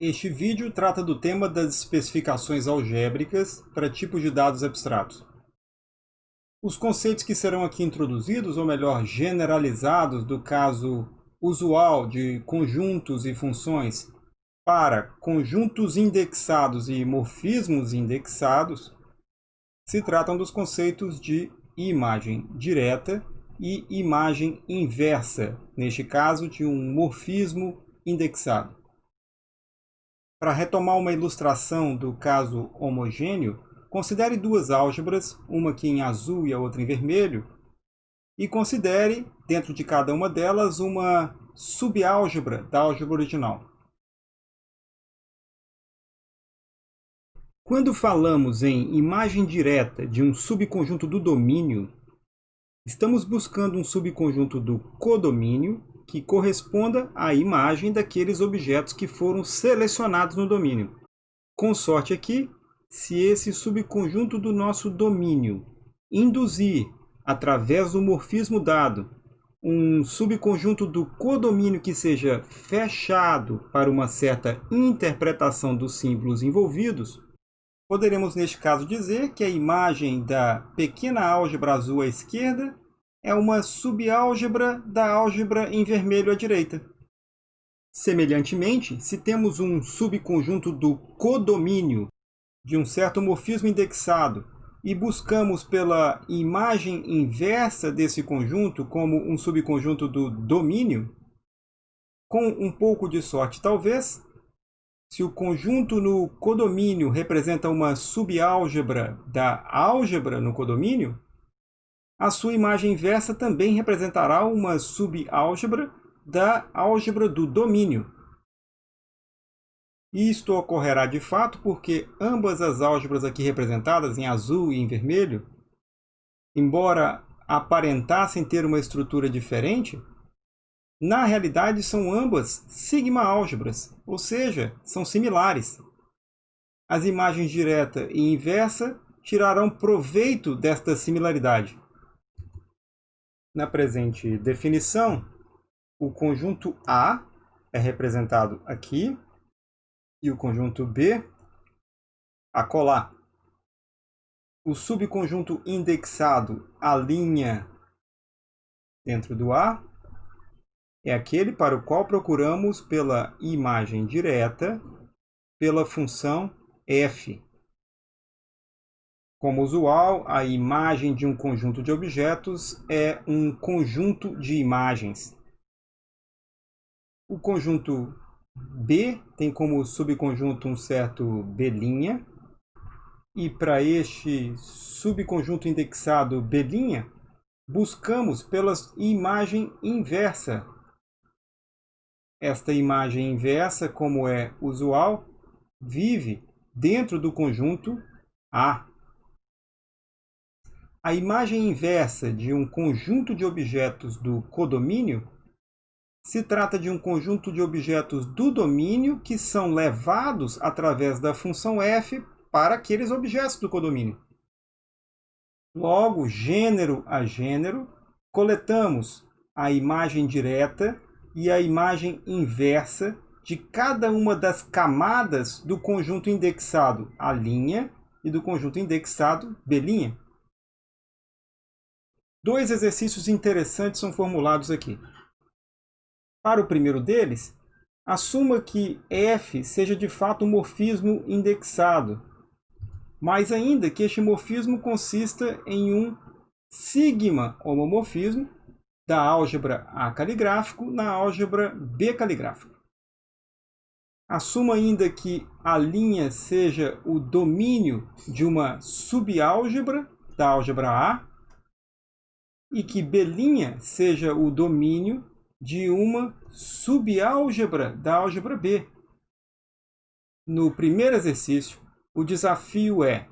Este vídeo trata do tema das especificações algébricas para tipos de dados abstratos. Os conceitos que serão aqui introduzidos, ou melhor, generalizados do caso usual de conjuntos e funções para conjuntos indexados e morfismos indexados, se tratam dos conceitos de imagem direta e imagem inversa, neste caso de um morfismo indexado. Para retomar uma ilustração do caso homogêneo, considere duas álgebras, uma aqui em azul e a outra em vermelho, e considere, dentro de cada uma delas, uma subálgebra da álgebra original. Quando falamos em imagem direta de um subconjunto do domínio, estamos buscando um subconjunto do codomínio que corresponda à imagem daqueles objetos que foram selecionados no domínio. Com sorte aqui, se esse subconjunto do nosso domínio induzir, através do morfismo dado, um subconjunto do codomínio que seja fechado para uma certa interpretação dos símbolos envolvidos, poderemos neste caso dizer que a imagem da pequena álgebra azul à esquerda é uma subálgebra da álgebra em vermelho à direita. Semelhantemente, se temos um subconjunto do codomínio de um certo morfismo indexado e buscamos pela imagem inversa desse conjunto como um subconjunto do domínio, com um pouco de sorte talvez, se o conjunto no codomínio representa uma subálgebra da álgebra no codomínio, a sua imagem inversa também representará uma subálgebra da álgebra do domínio. Isto ocorrerá de fato porque ambas as álgebras aqui representadas, em azul e em vermelho, embora aparentassem ter uma estrutura diferente, na realidade são ambas sigma-álgebras, ou seja, são similares. As imagens direta e inversa tirarão proveito desta similaridade. Na presente definição, o conjunto A é representado aqui e o conjunto B acolá. O subconjunto indexado a linha dentro do A é aquele para o qual procuramos pela imagem direta pela função f. Como usual, a imagem de um conjunto de objetos é um conjunto de imagens. O conjunto B tem como subconjunto um certo B', e para este subconjunto indexado B', buscamos pela imagem inversa. Esta imagem inversa, como é usual, vive dentro do conjunto A. A imagem inversa de um conjunto de objetos do codomínio se trata de um conjunto de objetos do domínio que são levados através da função f para aqueles objetos do codomínio. Logo, gênero a gênero, coletamos a imagem direta e a imagem inversa de cada uma das camadas do conjunto indexado A' e do conjunto indexado B'. Dois exercícios interessantes são formulados aqui. Para o primeiro deles, assuma que f seja de fato um morfismo indexado, mas ainda que este morfismo consista em um sigma homomorfismo da álgebra A caligráfico na álgebra B caligráfico. Assuma ainda que a linha seja o domínio de uma subálgebra da álgebra A e que B' seja o domínio de uma subálgebra da álgebra B. No primeiro exercício, o desafio é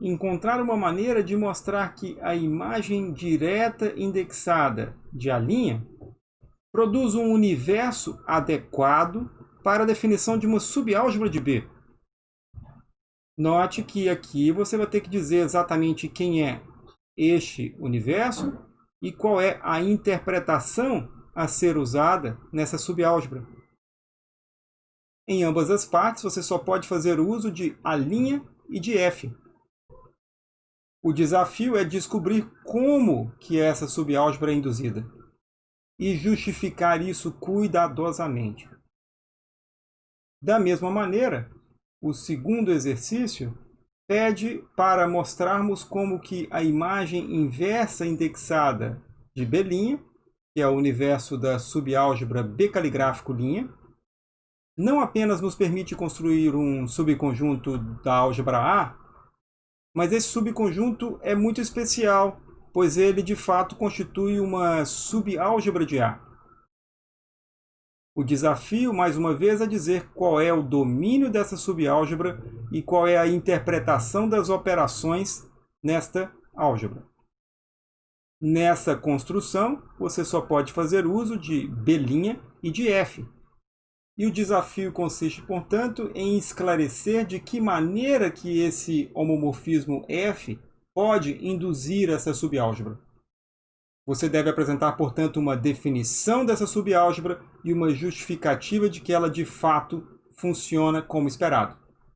encontrar uma maneira de mostrar que a imagem direta indexada de A' produz um universo adequado para a definição de uma subálgebra de B. Note que aqui você vai ter que dizer exatamente quem é este universo e qual é a interpretação a ser usada nessa subálgebra. Em ambas as partes, você só pode fazer uso de A' e de F. O desafio é descobrir como que essa subálgebra é induzida e justificar isso cuidadosamente. Da mesma maneira, o segundo exercício pede para mostrarmos como que a imagem inversa indexada de B', que é o universo da subálgebra B caligráfico linha, não apenas nos permite construir um subconjunto da álgebra A, mas esse subconjunto é muito especial, pois ele de fato constitui uma subálgebra de A. O desafio, mais uma vez, é dizer qual é o domínio dessa subálgebra e qual é a interpretação das operações nesta álgebra. Nessa construção, você só pode fazer uso de B' e de F. E o desafio consiste, portanto, em esclarecer de que maneira que esse homomorfismo F pode induzir essa subálgebra. Você deve apresentar, portanto, uma definição dessa subálgebra e uma justificativa de que ela de fato funciona como esperado.